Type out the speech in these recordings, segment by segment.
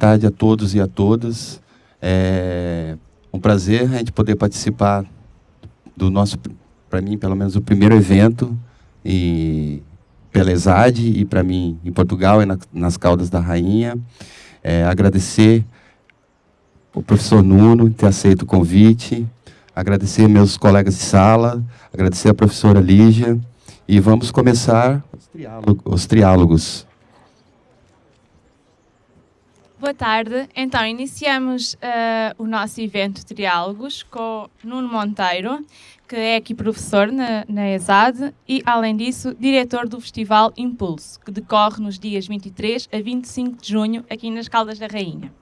Tarde a todos e a todas. É um prazer a gente poder participar do nosso, para mim, pelo menos, o primeiro evento e pela ESAD e para mim em Portugal e na, nas Caldas da Rainha. É, agradecer o professor Nuno ter aceito o convite, agradecer meus colegas de sala, agradecer a professora Lígia e vamos começar os triálogos. Os triálogos. Boa tarde. Então, iniciamos uh, o nosso evento Triálogos com Nuno Monteiro, que é aqui professor na, na ESAD e, além disso, diretor do Festival Impulso, que decorre nos dias 23 a 25 de junho aqui nas Caldas da Rainha.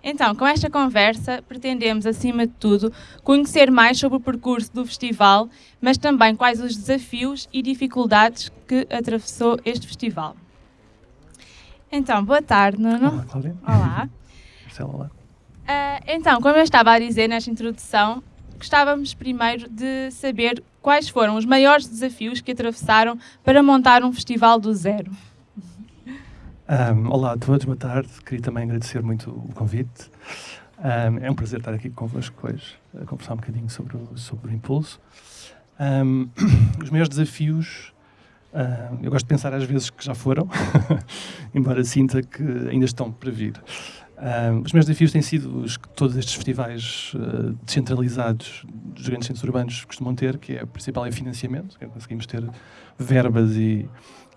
Então, com esta conversa, pretendemos, acima de tudo, conhecer mais sobre o percurso do festival, mas também quais os desafios e dificuldades que atravessou este festival. Então, boa tarde, Nuno. Olá, Cláudia. Olá. Marcelo, olá. Uh, então, como eu estava a dizer nesta introdução, gostávamos primeiro de saber quais foram os maiores desafios que atravessaram para montar um festival do zero. Um, olá a todos, boa tarde. Queria também agradecer muito o convite. Um, é um prazer estar aqui convosco hoje, a conversar um bocadinho sobre o, sobre o impulso. Um, os maiores desafios Uh, eu gosto de pensar às vezes que já foram, embora sinta que ainda estão para vir. Uh, os meus desafios têm sido os que todos estes festivais uh, descentralizados dos grandes centros urbanos costumam ter, que é o principal é financiamento, que é conseguimos ter verbas e,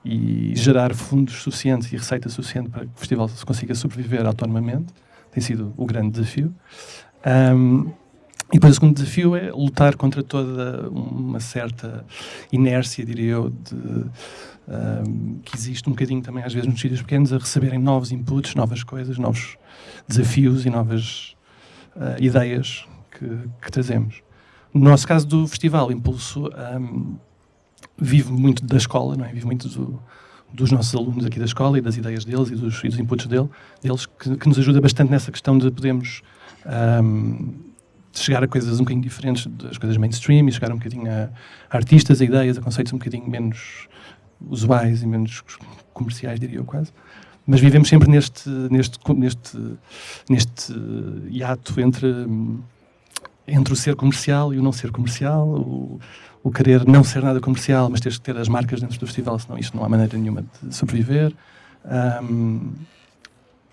e gerar fundos suficientes e receita suficiente para que o festival se consiga sobreviver autonomamente. Tem sido o grande desafio. Um, e depois o segundo desafio é lutar contra toda uma certa inércia, diria eu, de, um, que existe um bocadinho também às vezes nos sítios pequenos a receberem novos inputs, novas coisas, novos desafios e novas uh, ideias que, que, trazemos. No nosso caso do festival, Impulso um, vive muito da escola, não é? vive muito do, dos nossos alunos aqui da escola e das ideias deles e dos, e dos inputs dele, deles, que, que, nos ajuda bastante nessa questão de podermos um, chegar a coisas um bocadinho diferentes das coisas mainstream e chegar um bocadinho a, artistas, a ideias, a conceitos um bocadinho menos usuais e menos comerciais, diria eu quase. Mas vivemos sempre neste, neste, neste, neste hiato entre, entre o ser comercial e o não ser comercial, o, o querer não ser nada comercial, mas teres que ter as marcas dentro do festival, senão isto não há maneira nenhuma de sobreviver. Um,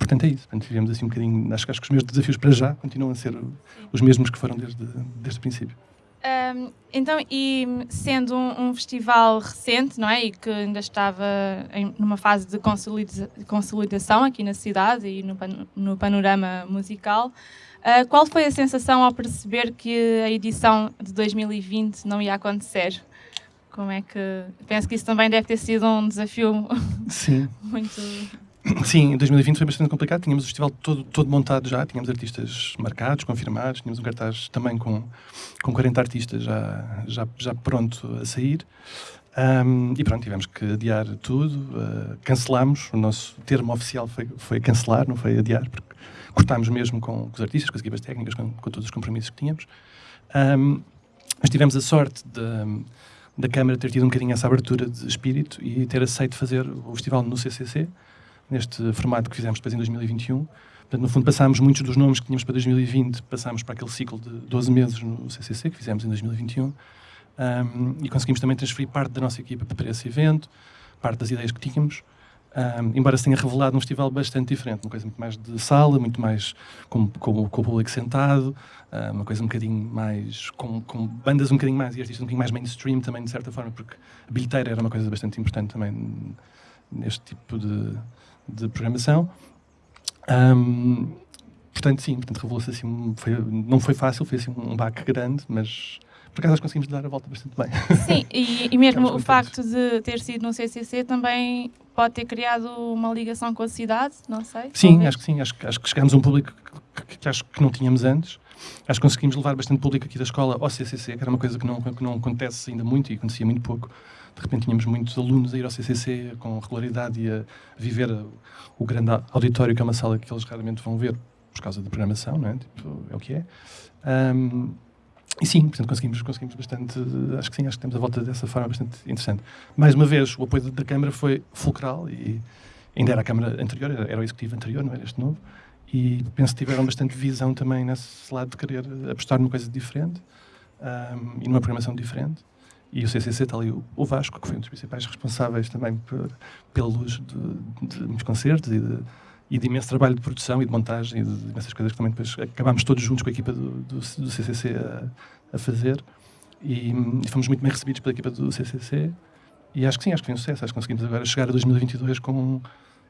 portanto, é isso. Portanto, vivemos assim um bocadinho. Acho, acho que os meus desafios para já continuam a ser os mesmos que foram desde, desde o princípio. Um, então, e sendo um, um, festival recente, não é? E que ainda estava em, numa fase de consolida consolidação aqui na cidade e no, pan no panorama musical, uh, qual foi a sensação ao perceber que a edição de 2020 não ia acontecer? Como é que. Penso que isso também deve ter sido um desafio Sim. muito Sim, em 2020 foi bastante complicado. Tínhamos o festival todo, todo montado já, tínhamos artistas marcados, confirmados, tínhamos um cartaz também com, com 40 artistas já, já, já pronto a sair. Um, e pronto, tivemos que adiar tudo, uh, cancelámos. O nosso termo oficial foi, foi cancelar, não foi adiar, porque cortámos mesmo com, com os artistas, com as equipas técnicas, com, com, todos os compromissos que tínhamos. Um, mas tivemos a sorte de, da Câmara ter tido um bocadinho essa abertura de espírito e ter aceito fazer o festival no CCC neste formato que fizemos depois em 2021. Portanto, no fundo, passámos muitos dos nomes que tínhamos para 2020, passámos para aquele ciclo de 12 meses no CCC, que fizemos em 2021, um, e conseguimos também transferir parte da nossa equipa para esse evento, parte das ideias que tínhamos, um, embora se tenha revelado um festival bastante diferente, uma coisa muito mais de sala, muito mais com, com, com o público sentado, uma coisa um bocadinho mais, com, com, bandas um bocadinho mais e artistas um bocadinho mais mainstream também, de certa forma, porque a bilheteira era uma coisa bastante importante também neste tipo de, de programação. Um, portanto, sim, portanto, revelou-se assim, foi, não foi fácil, foi assim um baque grande, mas por acaso nós conseguimos dar a volta bastante bem. Sim, e, e mesmo o facto de ter sido no CCC também pode ter criado uma ligação com a cidade, não sei? Sim, talvez. acho que sim, acho, acho que chegámos a um público que, que, que, acho que não tínhamos antes. Acho que conseguimos levar bastante público aqui da escola ao CCC, que era uma coisa que não, que não acontece ainda muito e acontecia muito pouco de repente tínhamos muitos alunos a ir ao CCC com regularidade e a viver o grande auditório, que é uma sala que eles raramente vão ver por causa da programação, não é? Tipo, é o que é. Um, e sim, portanto, conseguimos, conseguimos bastante, acho que sim, acho que temos a volta dessa forma bastante interessante. Mais uma vez, o apoio da Câmara foi fulcral e, ainda era a Câmara anterior, era, o Executivo anterior, não era este novo, e penso que tiveram bastante visão também nesse lado de querer apostar numa coisa diferente um, e numa programação diferente. E o CCC está ali o, Vasco, que foi um dos principais responsáveis também por, luz de, de muitos concertos e de, e de imenso trabalho de produção e de montagem e de imensas coisas que também depois acabámos todos juntos com a equipa do, do, do CCC a, a fazer. E, e, fomos muito bem recebidos pela equipa do CCC. E acho que sim, acho que foi um sucesso. Acho que conseguimos agora chegar a 2022 com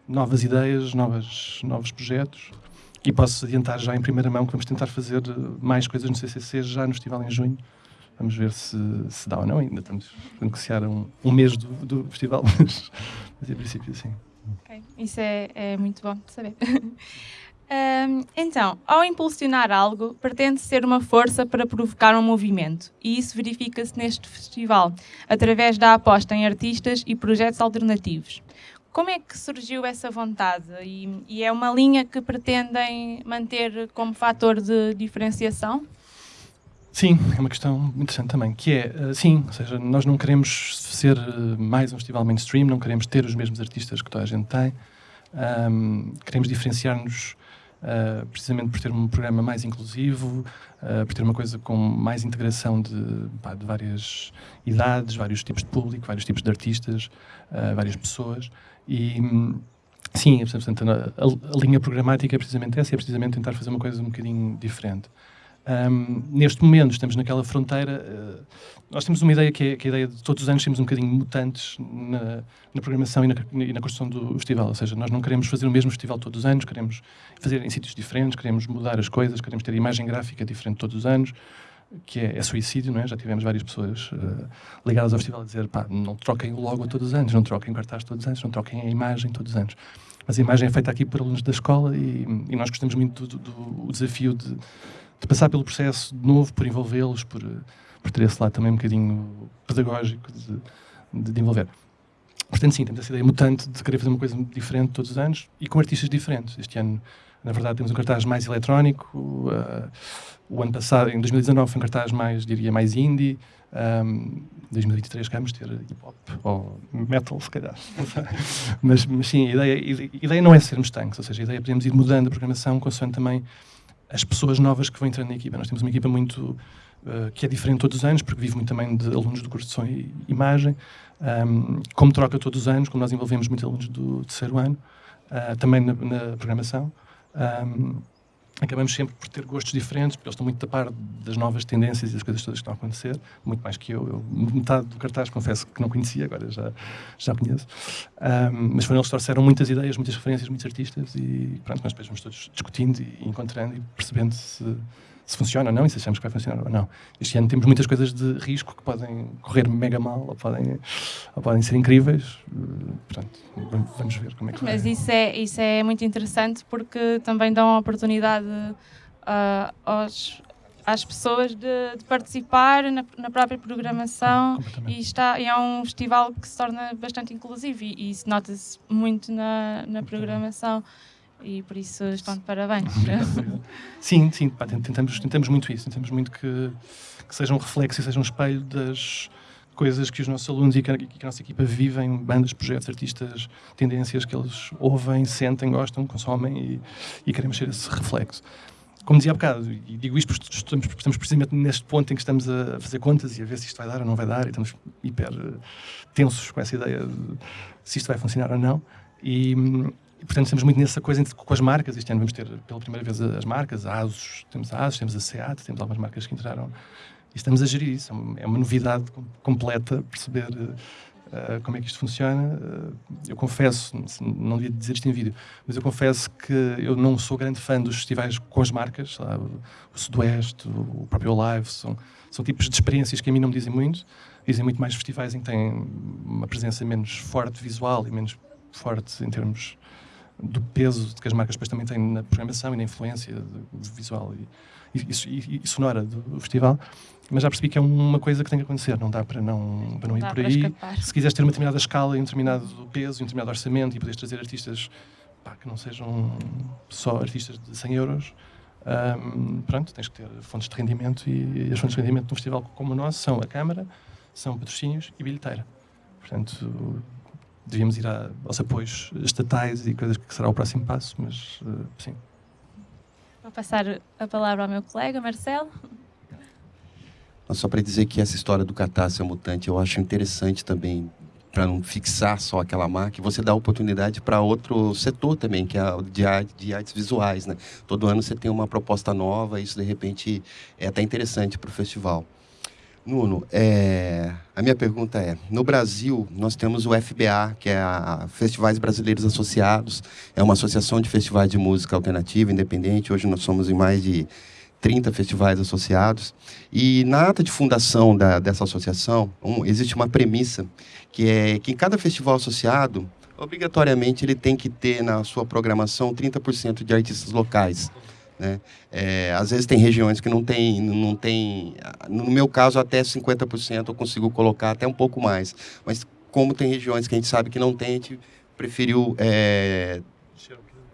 novas ideias, novas, novos projetos. E posso adiantar já em primeira mão que vamos tentar fazer mais coisas no CCC já no festival em junho Vamos ver se, se dá ou não. Ainda estamos a negociar um, um mês do, do festival, mas, mas em princípio sim. Okay. Isso é, é muito bom de saber. um, então, ao impulsionar algo, pretende ser uma força para provocar um movimento, e isso verifica-se neste festival, através da aposta em artistas e projetos alternativos. Como é que surgiu essa vontade? E, e é uma linha que pretendem manter como fator de diferenciação? Sim, é uma questão interessante também, que é, uh, sim, ou seja, nós não queremos ser uh, mais um festival mainstream, não queremos ter os mesmos artistas que toda a gente tem, um, queremos diferenciar-nos uh, precisamente por ter um programa mais inclusivo, por ter uma coisa com mais integração de, pá, de, várias idades, vários tipos de público, vários tipos de artistas, várias pessoas, e... Sim, portanto, a, a, a, linha programática é precisamente essa, é precisamente tentar fazer uma coisa um bocadinho diferente. Um, neste momento estamos naquela fronteira. Uh, nós temos uma ideia que é, que é, a ideia de todos os anos sermos um bocadinho mutantes na, na programação e na, e na, construção do festival. Ou seja, nós não queremos fazer o mesmo festival todos os anos, queremos fazer em sítios diferentes, queremos mudar as coisas, queremos ter imagem gráfica diferente todos os anos, que é, é suicídio, não é? Já tivemos várias pessoas uh, ligadas ao festival a dizer pá, não troquem o logo todos os anos, não troquem o cartaz todos os anos, não troquem a imagem todos os anos. Mas a imagem é feita aqui por alunos da escola e, e nós gostamos muito do, do, do desafio de de passar pelo processo de novo, por envolvê-los, por, por ter esse lado também um bocadinho pedagógico de, de, de, envolver. Portanto, sim, temos essa ideia mutante de querer fazer uma coisa diferente todos os anos e com artistas diferentes. Este ano, na verdade, temos um cartaz mais eletrónico. Uh, o ano passado, em 2019, foi um cartaz mais, diria, mais indie. Um, 2023 queremos ter hip hop ou metal, se calhar. mas, mas sim, a ideia, a ideia não é sermos tanques, ou seja, a ideia é podemos ir mudando a programação consoante também as pessoas novas que vão entrando na equipa. Nós temos uma equipa muito uh, que é diferente todos os anos, porque vive muito também de alunos do curso de som e imagem, um, como troca todos os anos, como nós envolvemos muitos alunos do terceiro ano, uh, também na, na programação. Um, acabamos sempre por ter gostos diferentes, porque eles estão muito a par das novas tendências e das coisas todas que estão a acontecer, muito mais que eu. eu metade do cartaz, confesso que não conhecia, agora já, já conheço. Um, mas foram eles que trouxeram muitas ideias, muitas referências, muitos artistas e pronto, nós depois vamos todos discutindo e encontrando e percebendo se se funciona ou não e se achamos que vai funcionar ou não. Este ano temos muitas coisas de risco que podem correr mega mal ou podem, ou podem ser incríveis. Portanto, vamos ver como é que Mas vai. isso é, isso é muito interessante porque também dão a oportunidade uh, aos, às pessoas de, de participar na, na, própria programação e, está, e é um festival que se torna bastante inclusivo e, e isso nota-se muito na, na programação e por isso estão de parabéns. sim, sim, pá, tentamos, tentamos muito isso, tentamos muito que, que seja um reflexo e seja um espelho das coisas que os nossos alunos e que, a, que a nossa equipa vivem, bandas, projetos, artistas, tendências que eles ouvem, sentem, gostam, consomem e, e queremos ser esse reflexo. Como dizia há bocado, e digo isto porque estamos, estamos precisamente neste ponto em que estamos a fazer contas e a ver se isto vai dar ou não vai dar, e estamos hiper tensos com essa ideia de se isto vai funcionar ou não. E, e, portanto, estamos muito nessa coisa com as marcas. Este ano vamos ter pela primeira vez as marcas, a ASUS, temos a ASUS, temos a SEAT, temos algumas marcas que entraram. E estamos a gerir isso. É uma é novidade completa perceber uh, como é que isto funciona. Uh, eu confesso, não devia dizer isto em vídeo, mas eu confesso que eu não sou grande fã dos festivais com as marcas. O Sudoeste, o próprio Live, são, são tipos de experiências que a mim não me dizem muito. Dizem muito mais festivais em que têm uma presença menos forte visual e menos forte em termos do peso que as marcas depois também têm na programação e na influência visual e, e, e, e, sonora do festival. Mas já percebi que é uma coisa que tem que acontecer, não dá para não, para não, ir por aí. Se quiseres ter uma determinada escala, um determinado peso, um determinado orçamento e poderes trazer artistas pá, que não sejam só artistas de 100 euros, um, pronto, tens que ter fontes de rendimento e, as fontes de rendimento de um festival como o nosso são a Câmara, são patrocínios e bilheteira. Portanto, devíamos ir a, aos apoios estatais e coisas que será o próximo passo, mas uh, sim. Vou passar a palavra ao meu colega, Marcelo. Só para dizer que essa história do catácio mutante eu acho interessante também, para não fixar só aquela marca, você dá oportunidade para outro setor também, que é de, arte, de artes visuais. Né? Todo ano você tem uma proposta nova, isso de repente é até interessante para o festival. Nuno, é, a minha pergunta é: no Brasil, nós temos o FBA, que é a Festivais Brasileiros Associados, é uma associação de festivais de música alternativa, independente. Hoje nós somos em mais de 30 festivais associados. E na ata de fundação da, dessa associação, um, existe uma premissa, que é que em cada festival associado, obrigatoriamente ele tem que ter na sua programação 30% de artistas locais. Né? É, às vezes tem regiões que não tem, não tem, no meu caso até 50% eu consigo colocar até um pouco mais, mas como tem regiões que a gente sabe que não tem, a gente preferiu é,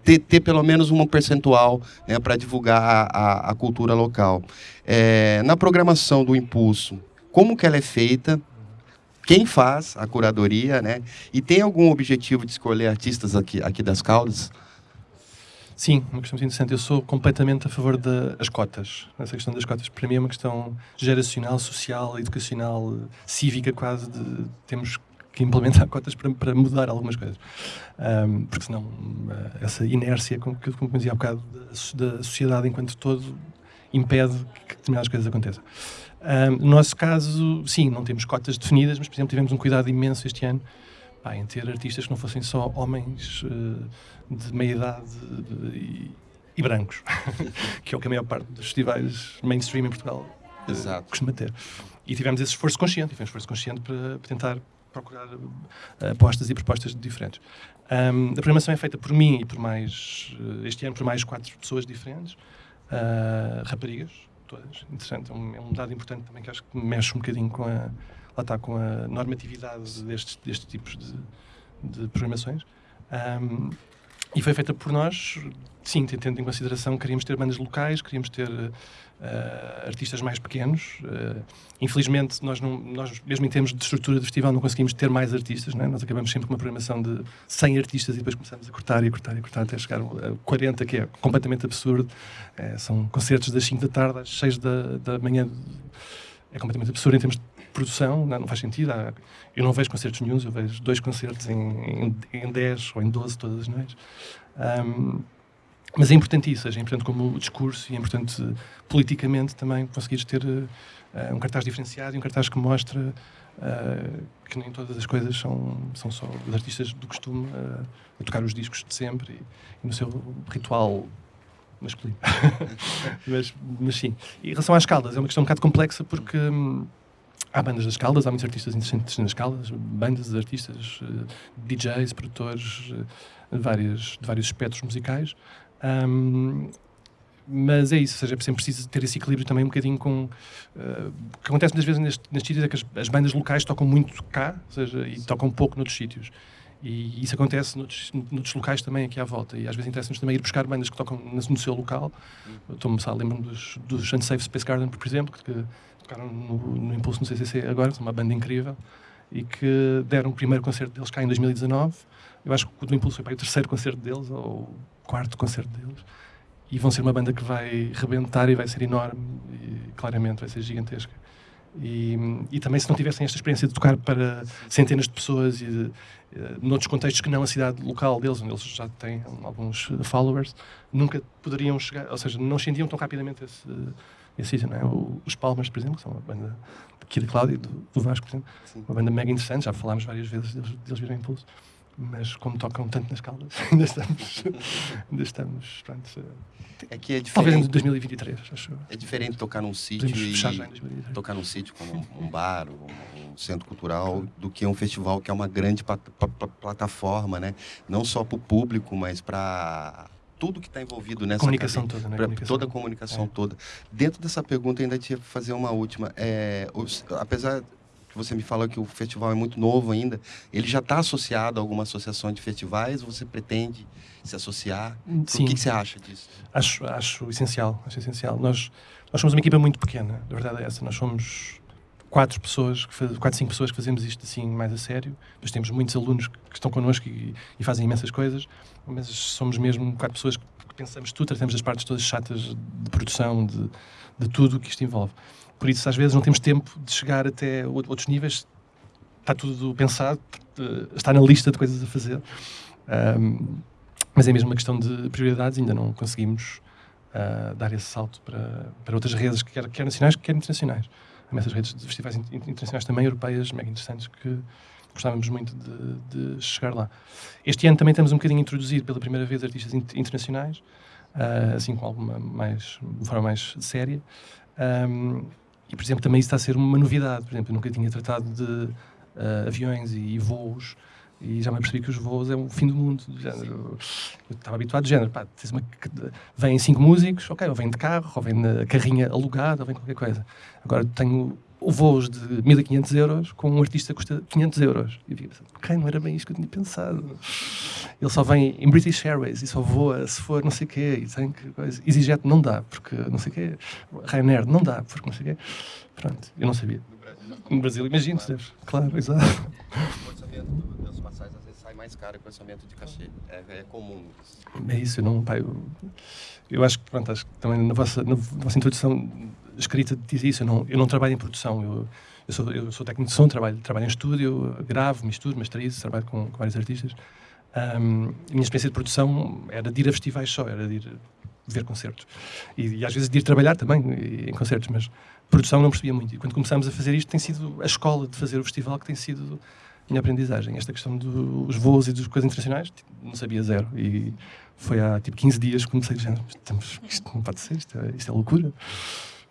ter, ter, pelo menos um percentual né, para divulgar a, a, cultura local. É, na programação do Impulso, como que ela é feita? Quem faz a curadoria, né? E tem algum objetivo de escolher artistas aqui, aqui das Caldas? Sim, uma questão muito interessante. Eu sou completamente a favor das cotas. Essa questão das cotas, para mim, é uma questão geracional, social, educacional, cívica, quase. De, temos que implementar cotas para, para mudar algumas coisas. Um, porque senão, uh, essa inércia, como, como dizia há bocado, da, da sociedade enquanto todo, impede que determinadas coisas aconteçam. Um, no nosso caso, sim, não temos cotas definidas, mas, por exemplo, tivemos um cuidado imenso este ano pá, em ter artistas que não fossem só homens uh, de meia idade e, e brancos, que é o que a maior parte dos festivais mainstream em Portugal uh, costuma ter. E tivemos esse esforço consciente, tivemos esforço consciente para, para tentar procurar uh, apostas e propostas diferentes. Um, a programação é feita por mim e por mais, este ano, por mais quatro pessoas diferentes, raparigas, todas. Interessante, é um, é um dado importante também que acho que mexe um bocadinho com a lá está, com a normatividade destes, destes tipos de, de programações. Um, e foi feita por nós, sim, tendo em consideração que queríamos ter bandas locais, queríamos ter uh, artistas mais pequenos. Uh, infelizmente, nós, não, nós, mesmo em termos de estrutura do festival, não conseguimos ter mais artistas. Né? Nós acabamos sempre com uma programação de 100 artistas e depois começamos a cortar e a cortar e a cortar até chegar a 40, que é completamente absurdo. É, são concertos das 5 da tarde às 6 da, da manhã. É completamente absurdo em termos de produção, não, não faz sentido. Há, eu não vejo concertos nenhums, eu vejo dois concertos em, em, em 10 ou em 12 todas as noites. Um, mas é importante isso, é importante como discurso e é importante politicamente também conseguires ter uh, um cartaz diferenciado e um cartaz que mostra uh, que nem todas as coisas são, são só os artistas do costume uh, a tocar os discos de sempre e, e no seu ritual masculino. mas, mas sim. E em relação às caldas, é uma questão um bocado complexa porque. Hum, Há bandas das Caldas, há muitos artistas interessantes nas Caldas, bandas de artistas, uh, DJs, produtores, uh, vários, de vários espectros musicais. Um, mas é isso, ou seja, é sempre preciso ter esse equilíbrio também um bocadinho com. Uh, o que acontece muitas vezes nestes, nestes sítios é que as, as, bandas locais tocam muito cá, ou seja, e tocam pouco noutros sítios. E isso acontece noutros, noutros locais também aqui à volta. E às vezes interessa-nos também ir buscar bandas que tocam no, seu local. Estou-me a lembro-me dos, dos Unsafe Space Garden, por exemplo, que tocaram no, no Impulso no CCC agora, são uma banda incrível, e que deram o primeiro concerto deles cá em 2019. Eu acho que o do Impulso foi para o terceiro concerto deles, ou o quarto concerto deles. E vão ser uma banda que vai rebentar e vai ser enorme, e claramente vai ser gigantesca. E, e, também se não tivessem esta experiência de tocar para centenas de pessoas e de, uh, noutros contextos que não a cidade local deles, onde eles já têm alguns followers, nunca poderiam chegar, ou seja, não sentiam tão rapidamente esse, esse sítio, não é? O, os Palmas, por exemplo, que são uma banda aqui da Cláudia, do, do Vasco, por exemplo, Sim. uma banda mega interessante, já falámos várias vezes deles, deles virem impulso, mas como tocam tanto nas caldas, ainda estamos, ainda estamos, pronto, que é diferente. Talvez em 2023, acho. É diferente tocar num sítio e tocar num sítio como um bar, um, centro cultural, do que um festival que é uma grande plataforma, né? Não só para o público, mas para tudo que está envolvido nessa comunicação cadeia, toda, né? Comunicação. toda a comunicação é. toda. Dentro dessa pergunta, ainda tinha que fazer uma última. É, os, apesar que você me falou que o festival é muito novo ainda, ele já está associado a alguma associação de festivais? Você pretende se associar? Sim. O que, que você acha disso? Acho, acho essencial, acho essencial. Nós, nós somos uma equipa muito pequena, a verdade é essa. Nós somos quatro pessoas, quatro, cinco pessoas que fazemos isto assim mais a sério. Depois temos muitos alunos que estão connosco e, e fazem imensas coisas, mas somos mesmo quatro pessoas que pensamos tudo, tratamos as partes todas chatas de produção, de, de tudo o que isto envolve. Por isso, às vezes, não temos tempo de chegar até outros níveis. Está tudo pensado, está na lista de coisas a fazer. Um, mas é mesmo uma questão de prioridades, ainda não conseguimos uh, dar esse salto para, para outras redes, quer, quer nacionais, quer internacionais. Há essas redes de festivais internacionais também, europeias, mega interessantes, que gostávamos muito de, de, chegar lá. Este ano também estamos um bocadinho introduzido pela primeira vez artistas internacionais, uh, assim com alguma mais, de forma mais séria. Um, e, por exemplo, também isso está a ser uma novidade. Por exemplo, eu nunca tinha tratado de uh, aviões e, e voos e já me percebi que os voos é o fim do mundo. Do género. Eu estava habituado de género. Pá, uma, vêm cinco músicos, ok, ou vem de carro, ou vem na carrinha alugada, ou vem qualquer coisa. Agora tenho voos de 1500 euros com um artista que custa 500 euros. E eu fiquei pensando, ok, não era bem isto que eu tinha pensado. Ele só vem em British Airways e só voa se for não sei o quê. E tem que coisa. EasyJet não dá, porque não sei o quê. Ryanair não dá, porque não sei o quê. Pronto, eu não sabia. No Brasil, imagino, claro, exato. O orçamento das passagens às vezes sai mais caro que o orçamento de cachê. É, é comum. É isso, eu não. Pá, eu, eu acho que, pronto, acho que também na vossa, na vossa introdução escrita diz isso. Eu não, eu não trabalho em produção. Eu, eu, sou, eu sou técnico de som, trabalho, trabalho em estúdio, gravo, misturo, masterizo, trabalho com, com vários artistas. Um, a minha experiência de produção era de ir a festivais só, era de ir ver concertos. E, e às vezes de ir trabalhar também em concertos, mas produção não percebia muito. E quando começámos a fazer isto, tem sido a escola de fazer o festival que tem sido a minha aprendizagem. Esta questão dos voos e das coisas internacionais, tipo, não sabia zero. E foi há tipo 15 dias que comecei a dizer: isto não pode ser, isto é, isto é loucura.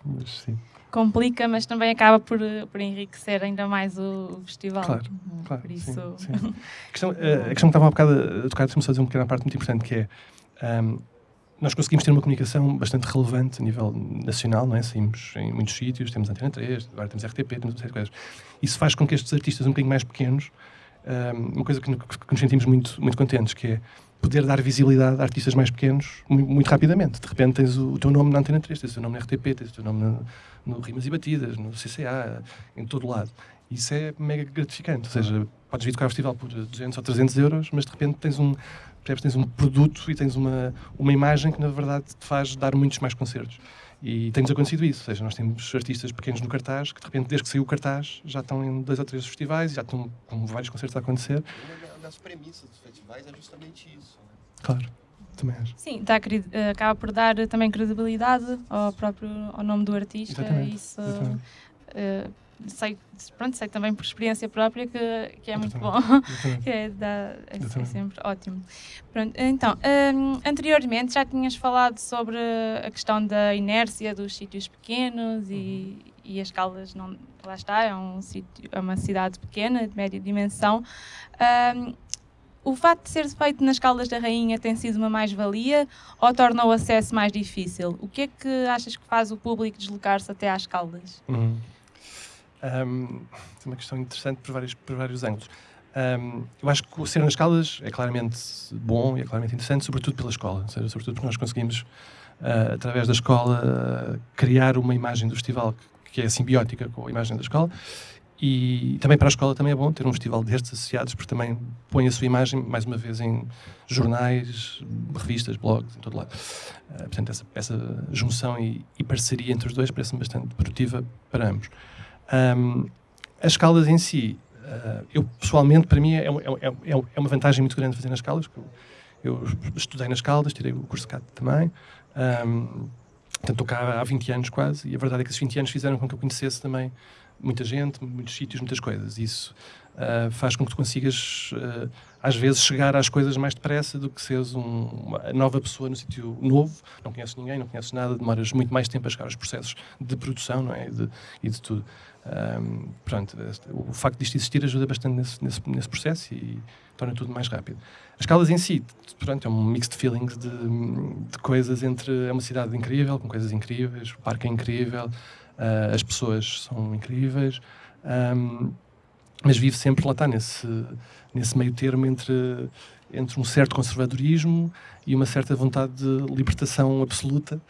Mas sim. Complica, mas também acaba por, por enriquecer ainda mais o, festival. Claro, uhum. claro. Por isso... Sim, sim. A, questão, a, questão que estava há um bocado a tocar, deixa-me só dizer uma pequena parte muito importante, que é. Um, nós conseguimos ter uma comunicação bastante relevante a nível nacional, não é? Saímos em muitos sítios, temos Antena 3, agora temos RTP, temos uma série de coisas. Isso faz com que estes artistas um bocadinho mais pequenos, um, uma coisa que, que, nos sentimos muito, muito contentes, que é poder dar visibilidade a artistas mais pequenos muito, muito rapidamente. De repente tens o, o, teu nome na Antena 3, tens o teu nome na RTP, tens o teu nome no, no Rimas e Batidas, no CCA, em todo lado. Isso é mega gratificante. Ou seja, podes vir tocar ao festival por 200 ou 300 euros, mas de repente tens um, tens um produto e tens uma, uma imagem que na verdade te faz dar muitos mais concertos. E tem-nos acontecido isso, ou seja, nós temos artistas pequenos no cartaz que de repente, desde que saiu o cartaz, já estão em dois ou três festivais, já estão com vários concertos a acontecer. Uma das premissas dos festivais é justamente isso. Né? Claro. Também acho. Sim, dá, eh, acaba por dar também credibilidade ao próprio ao nome do artista. Exatamente. Isso, Exatamente. Uh, sei, pronto, sei também por experiência própria que, que é muito bom, que é, dá, é, é, sempre ótimo. Pronto, então, um, anteriormente já tinhas falado sobre a questão da inércia dos sítios pequenos e, uhum. e as Caldas, não, lá está, é, um sítio, é uma cidade pequena, de média dimensão. Um, o facto de ser feito nas Caldas da Rainha tem sido uma mais-valia ou torna o acesso mais difícil? O que é que achas que faz o público deslocar-se até às Caldas? Uhum. Um, é uma questão interessante por vários, por vários ângulos. Um, eu acho que o ser nas Caldas é claramente bom e é claramente interessante, sobretudo pela escola, ou seja, sobretudo porque nós conseguimos, uh, através da escola, uh, criar uma imagem do festival que, que, é simbiótica com a imagem da escola. E também para a escola também é bom ter um festival destes associados, porque também põe a sua imagem, mais uma vez, em jornais, revistas, blogs, em todo lado. Uh, portanto, essa, essa junção e, e parceria entre os dois parece-me bastante produtiva para ambos. Um, as Caldas em si, uh, eu pessoalmente, para mim, é, é, é, é, uma vantagem muito grande fazer nas Caldas. Eu, eu estudei nas Caldas, tirei o curso de CAT também. Um, portanto, estou cá há 20 anos quase, e a verdade é que esses 20 anos fizeram com que eu conhecesse também muita gente, muitos sítios, muitas coisas. Isso uh, faz com que tu consigas, uh, às vezes, chegar às coisas mais depressa do que seres um, uma nova pessoa no sítio novo. Não conheces ninguém, não conheces nada, demoras muito mais tempo a chegar aos processos de produção não é? de, e de tudo. Um, pronto, o facto disto existir ajuda bastante nesse, nesse, nesse, processo e torna tudo mais rápido. As Caldas em si, pronto, é um mix de feelings de, de coisas entre é uma cidade incrível, com coisas incríveis, o parque é incrível, uh, as pessoas são incríveis. Um, mas vive sempre, lá está, nesse, nesse meio termo entre, entre um certo conservadorismo e uma certa vontade de libertação absoluta.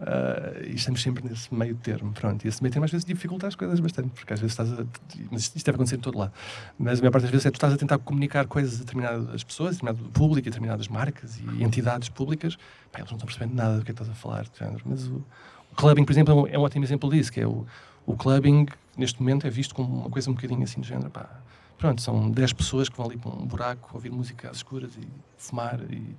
Uh, e estamos sempre nesse meio termo. Pronto, e esse meio termo às vezes dificulta as coisas bastante, porque às vezes estás a. Mas isto deve acontecer em todo lado. Mas a maior parte das vezes é tu estás a tentar comunicar coisas a determinadas pessoas, a determinado público, a determinadas marcas e entidades públicas. Pá, eles não estão percebendo nada do que é estás a falar. Mas o, o clubbing, por exemplo, é um, é um ótimo exemplo disso, que é o, o clubbing, neste momento, é visto como uma coisa um bocadinho assim de género. Pá, pronto, são 10 pessoas que vão ali para um buraco ouvir música às escuras e fumar e,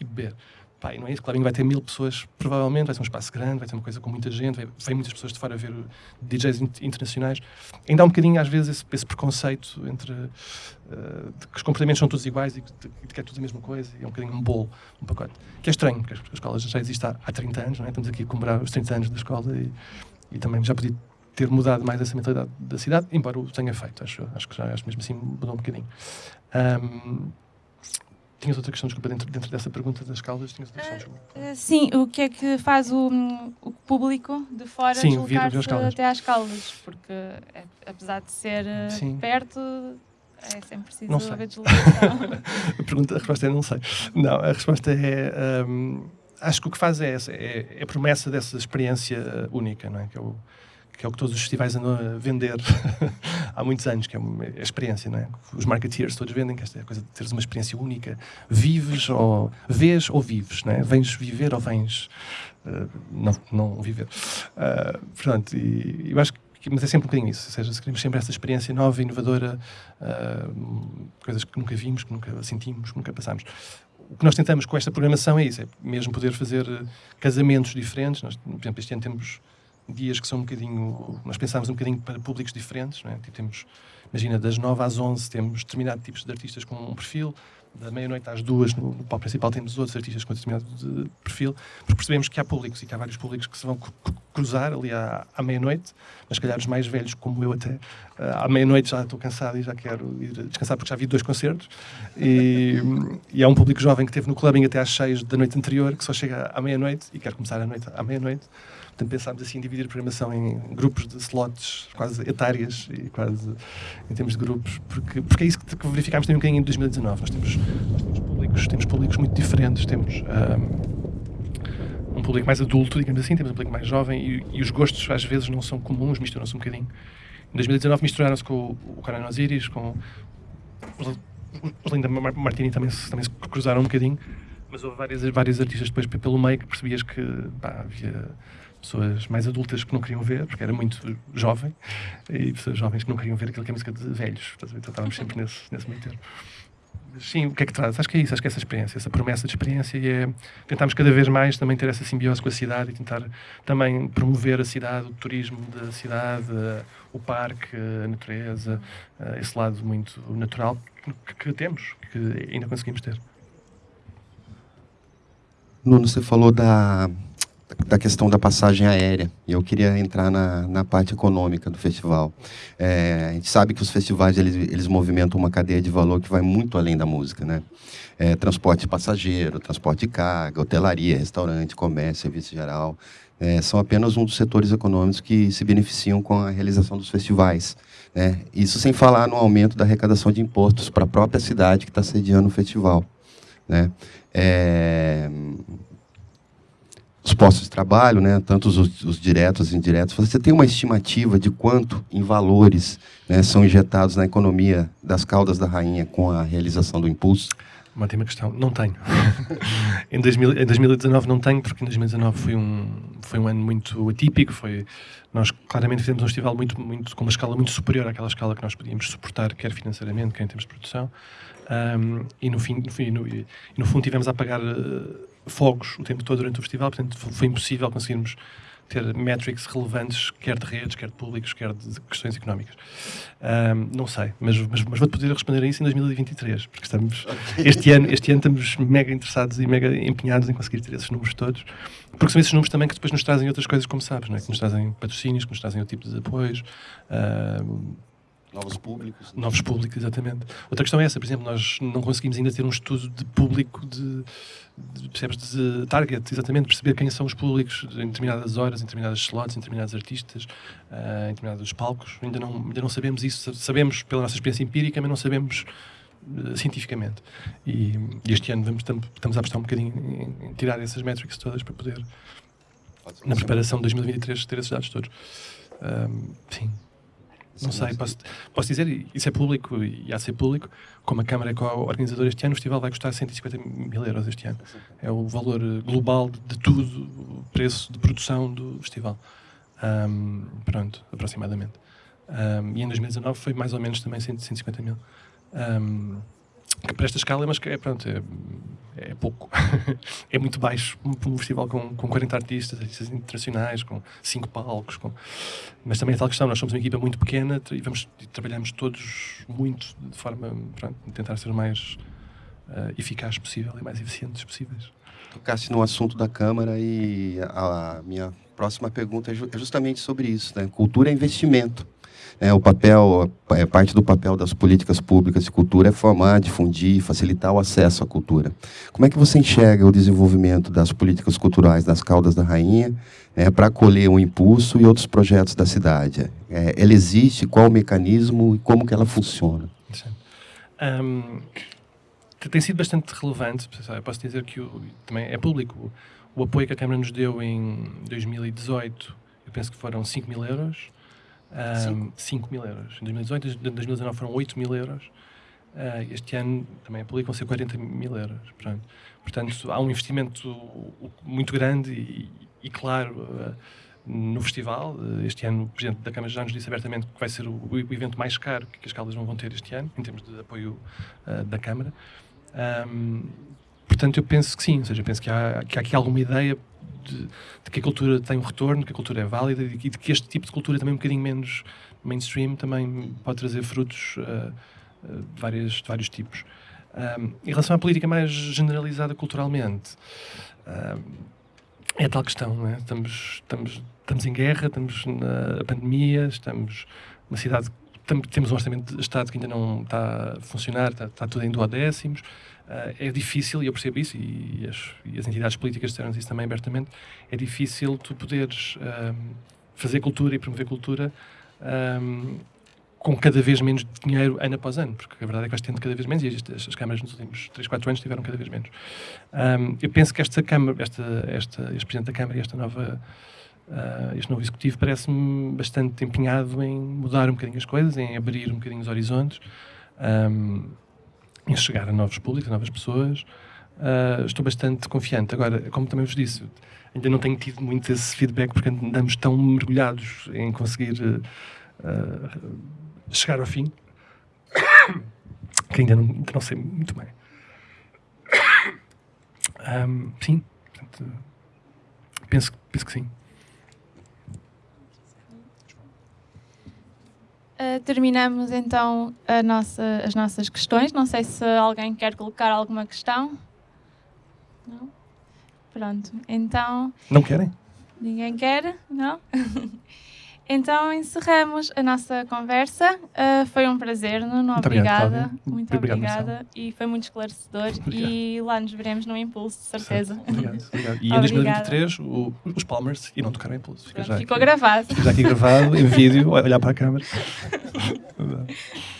e beber. Pá, e não é isso, clubbing vai ter mil pessoas, provavelmente, vai ser um espaço grande, vai ter uma coisa com muita gente, vai, vem muitas pessoas de fora a ver DJs internacionais. Ainda há um bocadinho, às vezes, esse, esse preconceito entre uh, que os comportamentos são todos iguais e de, que é tudo a mesma coisa, e é um bocadinho um bolo, um pacote. Que é estranho, porque a escola já existe há, há 30 anos, não é? estamos aqui a comemorar os 30 anos da escola e, e também já podia ter mudado mais essa mentalidade da cidade, embora o tenha feito, acho, acho que já acho mesmo assim mudou um bocadinho. Um, Tinhas outra questão, desculpa, dentro, dentro dessa pergunta das Caldas, tinhas outra questão, Uh, sim, o que é que faz o, o público de fora deslocar-se até às Caldas? Porque, é, apesar de ser eh, sim. perto, é sempre preciso não sei. haver deslocação. a, pergunta, a resposta é não sei. Não, a resposta é... Acho que o que faz é essa, é, é a promessa dessa experiência única, não é? Que é o, que é o que todos os festivais andam a vender há muitos anos, que é a experiência, não é? Os marketeers todos vendem que esta é a coisa de teres uma experiência única. Vives ou vês ou vives, não é? Vens viver ou vens uh, não, não viver. Uh, portanto, e, eu acho que mas é sempre um bocadinho isso, ou seja, se queremos sempre essa experiência nova, inovadora, uh, coisas que nunca vimos, que nunca sentimos, que nunca passámos. O que nós tentamos com esta programação é isso, é mesmo poder fazer casamentos diferentes. Nós, por exemplo, este ano temos dias que são um bocadinho. Nós pensámos um bocadinho para públicos diferentes, é? tipo, temos, imagina, das 9 às 11 temos determinados tipos de artistas com um perfil, da meia-noite às duas, no, no palco principal, temos outros artistas com determinado de perfil, porque percebemos que há públicos e que há vários públicos que se vão cruzar ali à, à meia-noite, mas se calhar os mais velhos, como eu até, à meia-noite já estou cansado e já quero ir descansar porque já vi dois concertos. E, e há um público jovem que esteve no clubbing até às seis da noite anterior, que só chega à meia-noite e quer começar a noite à meia-noite. Portanto, pensámos assim dividir a programação em grupos de slots quase etárias e quase em termos de grupos, porque, porque é isso que, verificámos também um bocadinho em 2019. Nós temos, nós temos, públicos, temos públicos muito diferentes, temos um, um público mais adulto, digamos assim, temos um público mais jovem e, e os gostos às vezes não são comuns, misturam-se um bocadinho. Em 2019 misturaram-se com o, o Osiris, com o Linda Martini também, também se cruzaram um bocadinho, mas houve várias, várias artistas depois pelo meio que percebias que pá, havia pessoas mais adultas que não queriam ver, porque era muito jovem, e pessoas jovens que não queriam ver aquilo que é música de velhos. Então estávamos sempre nesse, nesse meio termo. Sim, o que é que traz? Acho que é isso, acho que é essa experiência, essa promessa de experiência e é tentarmos cada vez mais também ter essa simbiose com a cidade e tentar também promover a cidade, o turismo da cidade, o parque, a natureza, esse lado muito natural que, que temos, que ainda conseguimos ter. Nuno, você falou da da questão da passagem aérea. E eu queria entrar na, na parte econômica do festival. É, a gente sabe que os festivais eles, eles movimentam uma cadeia de valor que vai muito além da música, né? É, transporte de passageiro, transporte de carga, hotelaria, restaurante, comércio, serviço geral. É, são apenas um dos setores econômicos que se beneficiam com a realização dos festivais. Né? Isso sem falar no aumento da arrecadação de impostos para a própria cidade que está sediando o festival. Né? É, os postos de trabalho, né, tanto os, os diretos e indiretos, você tem uma estimativa de quanto em valores né, são injetados na economia das caudas da rainha com a realização do impulso? Uma última questão. Não tenho. em, 2000, em 2019 não tenho, porque em 2019 foi um, foi um ano muito atípico. Foi, nós claramente fizemos um festival muito, muito, com uma escala muito superior àquela escala que nós podíamos suportar, quer financeiramente, quer em termos de produção. Um, e, no fim, no, fim, no, no fundo tivemos a pagar uh, fogos o tempo todo durante o festival, portanto foi impossível conseguirmos ter métricas relevantes, quer de redes, quer de públicos, quer de questões económicas. Um, não sei, mas, mas, mas vou-te poder responder a isso em 2023, porque estamos, este, ano, este ano estamos mega interessados e mega empenhados em conseguir ter esses números todos, porque são esses números também que depois nos trazem outras coisas, como sabes, não é? que nos trazem patrocínios, que nos trazem outro tipo de apoios. Novos públicos. Novos públicos, exatamente. Outra questão é essa, por exemplo, nós não conseguimos ainda ter um estudo de público de, de, percebes, de target, exatamente, perceber quem são os públicos em determinadas horas, em determinadas slots, em determinados artistas, uh, em determinados palcos. Ainda não, ainda não sabemos isso. Sabemos pela nossa experiência empírica, mas não sabemos uh, cientificamente. E, e, este ano vamos, estamos a apostar um bocadinho em, em tirar essas métricas todas para poder, na preparação de 2023, ter esses dados todos. Um, sim. Não sei, posso, posso dizer, isso é público e há de ser público, como a Câmara é co-organizadora este ano, o festival vai custar 150 mil euros este ano. É o valor global de tudo, o preço de produção do festival. Um, pronto, aproximadamente. Um, e em 2019 foi mais ou menos também 150 mil. Um, que para esta escala, mas que é, pronto, é, é pouco. é muito baixo para um festival com, com 40 artistas, artistas internacionais, com 5 palcos. Com... Mas também é tal questão, nós somos uma equipa muito pequena e, vamos, e trabalhamos todos muito de forma pronto, tentar ser mais uh, eficaz possível e mais eficientes possíveis. Tocaste no assunto da Câmara e a minha próxima pergunta é, é justamente sobre isso. Né? Cultura é investimento. É, o papel, é, parte do papel das políticas públicas de cultura é formar, difundir, facilitar o acesso à cultura. Como é que você enxerga o desenvolvimento das políticas culturais das Caldas da Rainha é, para acolher o um impulso e outros projetos da cidade? É, ela existe? Qual o mecanismo e como que ela funciona? Um, tem sido bastante relevante. Eu posso dizer que o, também é público. O apoio que a Câmara nos deu em 2018, eu penso que foram 5 mil euros. Um, 5 mil euros. Em 2018, em 2019 foram 8 mil euros. Uh, este ano também a público vão ser 40 mil euros. Portanto, portanto há um investimento muito grande e, e claro uh, no festival. Uh, este ano o Presidente da Câmara já nos disse abertamente que vai ser o, o evento mais caro que as Caldas vão ter este ano, em termos de apoio da Câmara. Um, portanto, eu penso que sim, ou seja, penso que há, que há aqui alguma ideia de, de, que a cultura tem um retorno, que a cultura é válida e de que este tipo de cultura também um bocadinho menos mainstream também pode trazer frutos uh, uh, de, várias, de vários tipos. Um, em relação à política mais generalizada culturalmente, um, é tal questão, né? estamos, estamos, estamos em guerra, estamos na pandemia, estamos numa cidade temos um orçamento de Estado que ainda não está a funcionar, está, está tudo em duodécimos. Uh, é difícil, e eu percebo isso, e as, e as entidades políticas disseram isso também abertamente, é difícil tu poderes um, fazer cultura e promover cultura um, com cada vez menos dinheiro ano após ano, porque a verdade é que vais tendo cada vez menos, e as, as câmaras nos últimos 3, 4 anos tiveram cada vez menos. Um, eu penso que esta Câmara, esta, esta, este Presidente da Câmara e esta nova Uh, este novo executivo parece-me bastante empenhado em mudar um bocadinho as coisas, em abrir um bocadinho os horizontes, um, em chegar a novos públicos, a novas pessoas. Uh, estou bastante confiante. Agora, como também vos disse, ainda não tenho tido muito esse feedback porque andamos tão mergulhados em conseguir uh, chegar ao fim que ainda não, ainda não sei muito bem. Um, sim, portanto, penso, penso que sim. Uh, terminamos então nossa, as nossas questões. Não sei se alguém quer colocar alguma questão. Não? Pronto, então. Não querem? Ninguém quer? Não? Então encerramos a nossa conversa. Uh, foi um prazer, Nuno. Muito obrigada. Obrigado, muito obrigado, obrigada. E foi muito esclarecedor. Obrigado. E lá nos veremos no Impulso, de certeza. Obrigado, obrigado. E em 2023 o, os Palmers irão tocar o Impulso. Fica Pronto, ficou aqui, gravado. Fica já aqui gravado, em vídeo, olhar para a câmera.